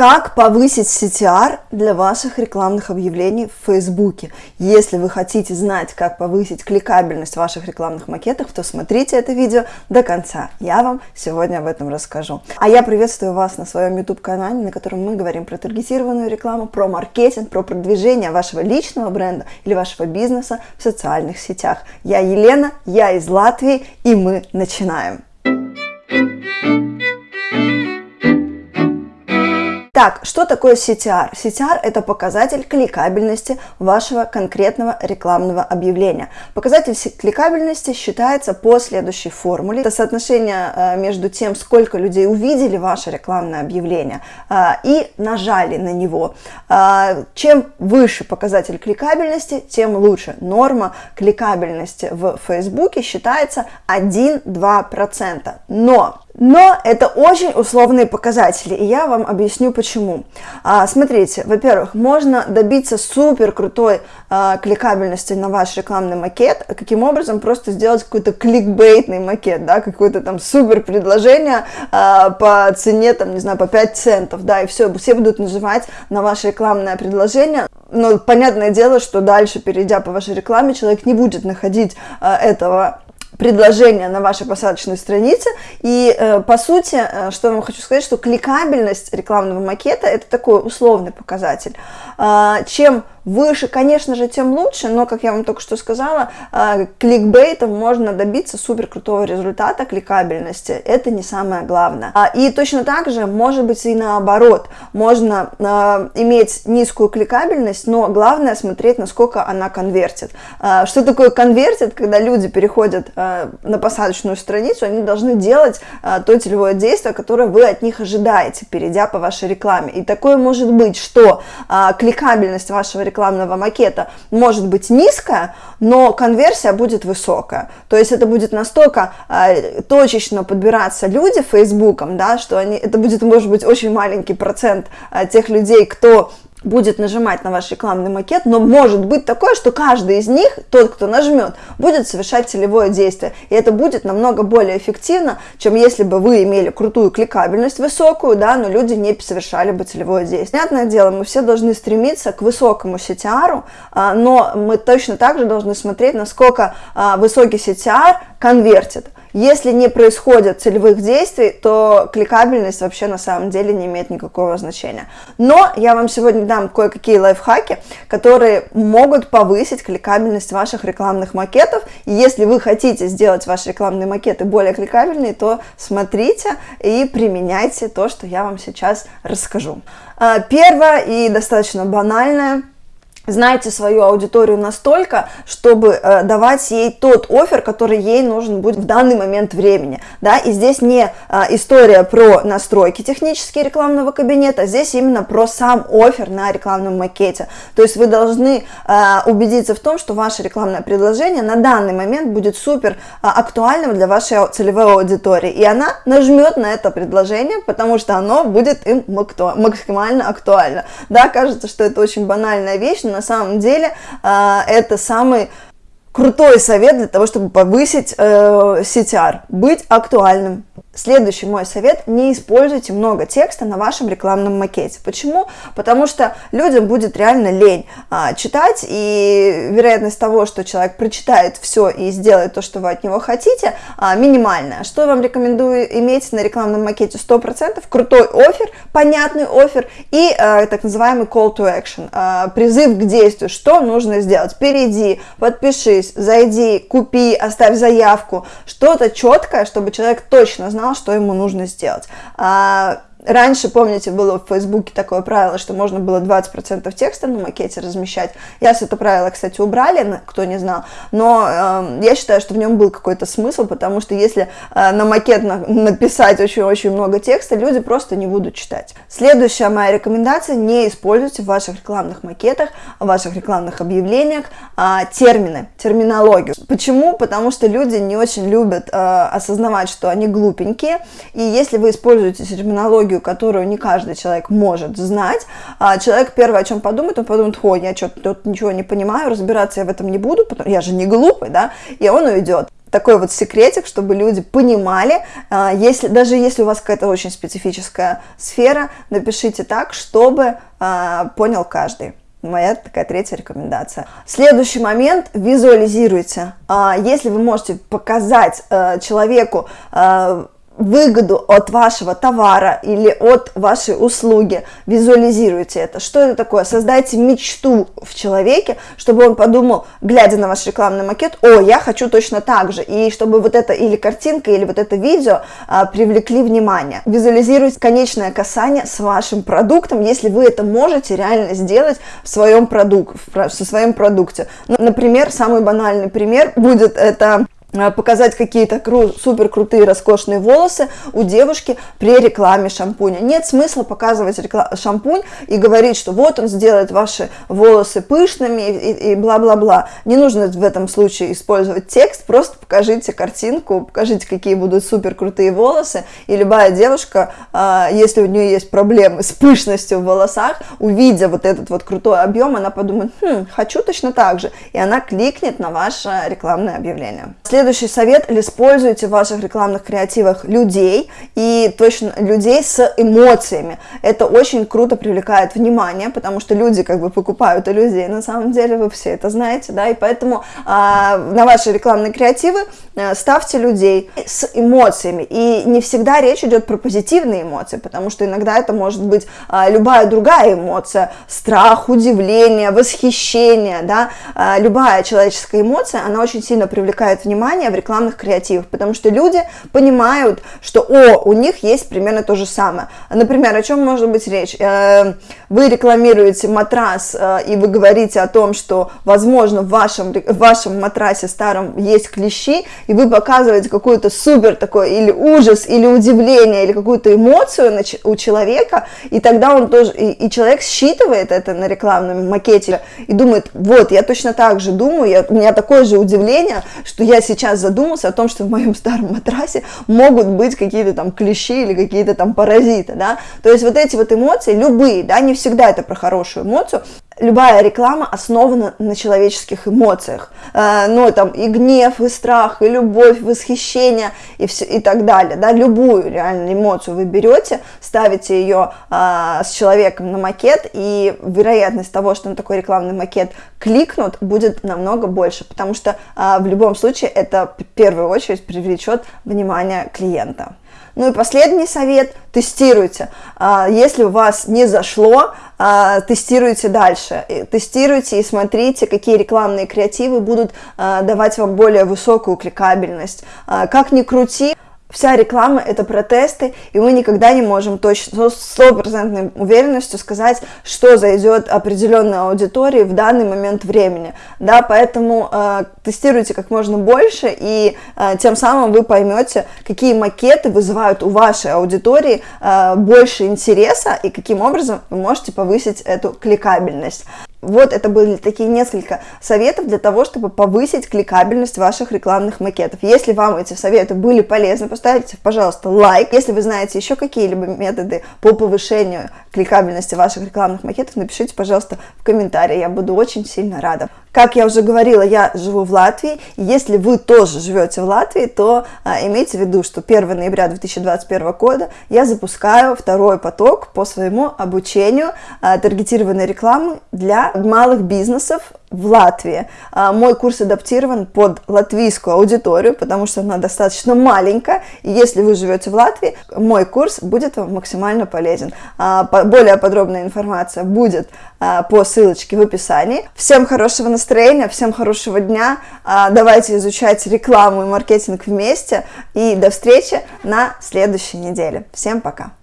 Как повысить CTR для ваших рекламных объявлений в Фейсбуке? Если вы хотите знать, как повысить кликабельность ваших рекламных макетов, то смотрите это видео до конца. Я вам сегодня об этом расскажу. А я приветствую вас на своем YouTube-канале, на котором мы говорим про таргетированную рекламу, про маркетинг, про продвижение вашего личного бренда или вашего бизнеса в социальных сетях. Я Елена, я из Латвии, и мы начинаем. Так, что такое CTR? CTR – это показатель кликабельности вашего конкретного рекламного объявления. Показатель кликабельности считается по следующей формуле. Это соотношение э, между тем, сколько людей увидели ваше рекламное объявление э, и нажали на него. Э, чем выше показатель кликабельности, тем лучше. Норма кликабельности в Фейсбуке считается 1-2%. Но но это очень условные показатели, и я вам объясню почему. А, смотрите, во-первых, можно добиться супер крутой а, кликабельности на ваш рекламный макет. Каким образом? Просто сделать какой-то кликбейтный макет, да, какое-то там супер предложение а, по цене, там, не знаю, по 5 центов, да, и все, все будут нажимать на ваше рекламное предложение. Но понятное дело, что дальше, перейдя по вашей рекламе, человек не будет находить а, этого предложения на вашей посадочной странице. И э, по сути, э, что я вам хочу сказать, что кликабельность рекламного макета это такой условный показатель. Э, чем выше, конечно же, тем лучше, но, как я вам только что сказала, э, кликбейтом можно добиться супер крутого результата кликабельности. Это не самое главное. А, и точно так же, может быть, и наоборот. Можно э, иметь низкую кликабельность, но главное смотреть, насколько она конвертит. Э, что такое конвертит? Когда люди переходят на посадочную страницу, они должны делать то целевое действие, которое вы от них ожидаете, перейдя по вашей рекламе. И такое может быть, что кликабельность вашего рекламного макета может быть низкая, но конверсия будет высокая. То есть это будет настолько э, точечно подбираться люди Фейсбуком, да, что они, это будет, может быть, очень маленький процент э, тех людей, кто будет нажимать на ваш рекламный макет, но может быть такое, что каждый из них, тот, кто нажмет, будет совершать целевое действие. И это будет намного более эффективно, чем если бы вы имели крутую кликабельность высокую, да, но люди не совершали бы целевое действие. Понятное дело, мы все должны стремиться к высокому CTR, а, но мы точно так же должны смотреть, насколько а, высокий CTR конвертит. Если не происходит целевых действий, то кликабельность вообще на самом деле не имеет никакого значения. Но я вам сегодня дам кое-какие лайфхаки, которые могут повысить кликабельность ваших рекламных макетов. И если вы хотите сделать ваши рекламные макеты более кликабельные, то смотрите и применяйте то, что я вам сейчас расскажу. А, первое и достаточно банальное – знаете свою аудиторию настолько, чтобы э, давать ей тот офер, который ей нужен будет в данный момент времени, да, и здесь не э, история про настройки технические рекламного кабинета, здесь именно про сам офер на рекламном макете, то есть вы должны э, убедиться в том, что ваше рекламное предложение на данный момент будет супер э, актуальным для вашей целевой аудитории, и она нажмет на это предложение, потому что оно будет им максимально актуально, да, кажется, что это очень банальная вещь, на самом деле а, это самый крутой совет для того, чтобы повысить э, CTR, быть актуальным. Следующий мой совет – не используйте много текста на вашем рекламном макете. Почему? Потому что людям будет реально лень а, читать, и вероятность того, что человек прочитает все и сделает то, что вы от него хотите, а, минимальная. Что вам рекомендую иметь на рекламном макете 100%? Крутой офер, понятный офер и а, так называемый call to action, а, призыв к действию. Что нужно сделать? Перейди, подпишись, зайди, купи, оставь заявку. Что-то четкое, чтобы человек точно знал, что ему нужно сделать. А, Раньше, помните, было в Фейсбуке такое правило, что можно было 20% текста на макете размещать. Я с это правило, кстати, убрали, кто не знал. Но э, я считаю, что в нем был какой-то смысл, потому что если э, на макет на, написать очень-очень много текста, люди просто не будут читать. Следующая моя рекомендация – не используйте в ваших рекламных макетах, в ваших рекламных объявлениях э, термины, терминологию. Почему? Потому что люди не очень любят э, осознавать, что они глупенькие. И если вы используете терминологию, терминологию, которую не каждый человек может знать, а человек первое, о чем подумает, он подумает, ой, я что-то тут ничего не понимаю, разбираться я в этом не буду, потому я же не глупый, да, и он уйдет. такой вот секретик, чтобы люди понимали, а, если, даже если у вас какая-то очень специфическая сфера, напишите так, чтобы а, понял каждый. Моя такая третья рекомендация. Следующий момент – визуализируйте. Если вы можете показать э, человеку э, выгоду от вашего товара или от вашей услуги, визуализируйте это. Что это такое? Создайте мечту в человеке, чтобы он подумал, глядя на ваш рекламный макет, о, я хочу точно так же, и чтобы вот это или картинка, или вот это видео а, привлекли внимание. Визуализируйте конечное касание с вашим продуктом, если вы это можете реально сделать в своем продукте, в своем продукте. Например, самый банальный пример будет это показать какие-то супер крутые роскошные волосы у девушки при рекламе шампуня. Нет смысла показывать шампунь и говорить, что вот он сделает ваши волосы пышными и бла-бла-бла. Не нужно в этом случае использовать текст, просто покажите картинку, покажите, какие будут супер крутые волосы, и любая девушка, э, если у нее есть проблемы с пышностью в волосах, увидя вот этот вот крутой объем, она подумает, хм, хочу точно так же, и она кликнет на ваше рекламное объявление. Следующий совет, используйте в ваших рекламных креативах людей, и точно людей с эмоциями. Это очень круто привлекает внимание, потому что люди как бы покупают у людей, на самом деле вы все это знаете, да, и поэтому а, на ваши рекламные креативы а, ставьте людей с эмоциями, и не всегда речь идет про позитивные эмоции, потому что иногда это может быть а, любая другая эмоция, страх, удивление, восхищение, да, а, любая человеческая эмоция, она очень сильно привлекает внимание, внимание в рекламных креативах, потому что люди понимают, что, о, у них есть примерно то же самое. Например, о чем может быть речь? Э, вы рекламируете матрас, э, и вы говорите о том, что, возможно, в вашем, в вашем матрасе старом есть клещи, и вы показываете какой-то супер такой или ужас, или удивление, или какую-то эмоцию у человека, и тогда он тоже, и, и человек считывает это на рекламном макете и думает, вот, я точно так же думаю, я, у меня такое же удивление, что я сейчас задумался о том, что в моем старом матрасе могут быть какие-то там клещи или какие-то там паразиты, да, то есть вот эти вот эмоции, любые, да, не всегда это про хорошую эмоцию, любая реклама основана на человеческих эмоциях, э, ну, там, и гнев, и страх, и любовь, восхищение, и, все, и так далее, да, любую реальную эмоцию вы берете, ставите ее э, с человеком на макет, и вероятность того, что на такой рекламный макет кликнут, будет намного больше, потому что э, в любом случае это в первую очередь привлечет внимание клиента. Ну и последний совет – тестируйте. А, если у вас не зашло, а, тестируйте дальше. Тестируйте и смотрите, какие рекламные креативы будут а, давать вам более высокую кликабельность. Как ни крути, Вся реклама – это протесты, и мы никогда не можем точно, с стопроцентной уверенностью сказать, что зайдет определенной аудитории в данный момент времени. Да, поэтому э, тестируйте как можно больше, и э, тем самым вы поймете, какие макеты вызывают у вашей аудитории э, больше интереса, и каким образом вы можете повысить эту кликабельность. Вот это были такие несколько советов для того, чтобы повысить кликабельность ваших рекламных макетов. Если вам эти советы были полезны, поставьте, пожалуйста, лайк. Если вы знаете еще какие-либо методы по повышению кликабельности ваших рекламных макетов, напишите, пожалуйста, в комментарии. Я буду очень сильно рада. Как я уже говорила, я живу в Латвии. Если вы тоже живете в Латвии, то а, имейте в виду, что 1 ноября 2021 года я запускаю второй поток по своему обучению а, таргетированной рекламы для малых бизнесов в Латвии. А, мой курс адаптирован под латвийскую аудиторию, потому что она достаточно маленькая. И если вы живете в Латвии, мой курс будет вам максимально полезен. А, более подробная информация будет а, по ссылочке в описании. Всем хорошего настроения, всем хорошего дня. Давайте изучать рекламу и маркетинг вместе. И до встречи на следующей неделе. Всем пока!